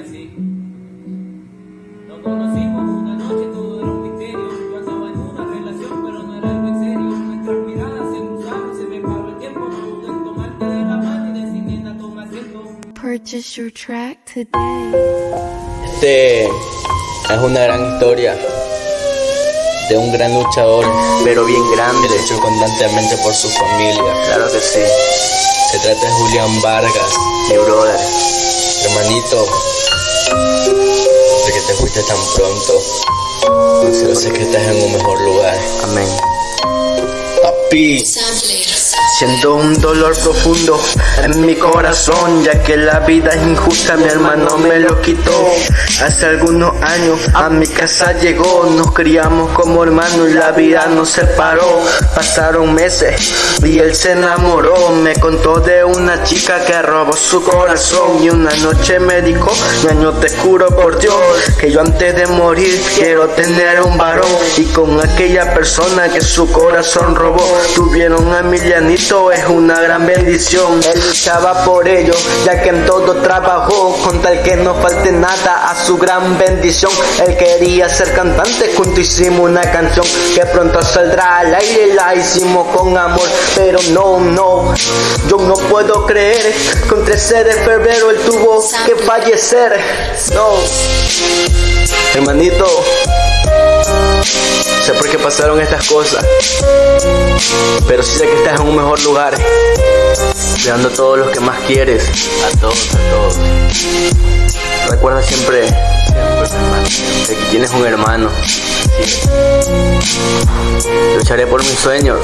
Así. Nos conocimos una noche, todo era un misterio. Yo andaba en una relación, pero no era algo en serio. Nuestras miradas se cruzaron, se me paró el tiempo. No pude en tomarte de la mano y decir, nena, toma asiento. Purchase your track today. Este es una gran historia de un gran luchador pero bien grande. luchó constantemente por su familia. Claro que sí, Se trata de Julián Vargas, mi brother. hermanito. Sé que te fuiste tan pronto. No sé Yo sé que estás en un mejor lugar. Amén. Papi, Siento un dolor profundo en mi corazón, ya que la vida es injusta, mi hermano me lo quitó. Hace algunos años a mi casa llegó, nos criamos como hermanos y la vida nos separó. Pasaron meses y él se enamoró, me contó de una chica que robó su corazón y una noche me dijo, año te juro por Dios, que yo antes de morir quiero tener un varón y con aquella persona que su corazón robó, tuvieron a Emilianito, es una gran bendición. Él luchaba por ello, ya que en todo trabajó, con tal que no falte nada a su gran bendición. Él quería ser cantante, junto hicimos una canción que pronto saldrá al aire, la hicimos con amor, pero no, no, yo no puedo creer un 13 de febrero él tuvo que fallecer. No, hermanito, sé por qué pasaron estas cosas. Pero sí sé que estás en un mejor lugar. Cuidando a todos los que más quieres. A todos, a todos. Recuerda siempre, siempre, que tienes un hermano. Lucharé por mis sueños.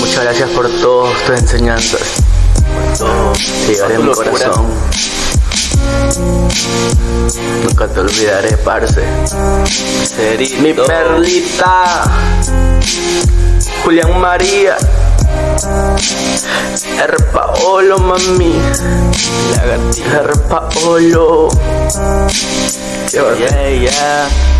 Muchas gracias por todas tus enseñanzas. Por todo. Te llevaré en mi corazón. Nunca te olvidaré, parce. Mi perlita, Julián María, R. Paolo, mami, R. Paolo. Yeah, yeah.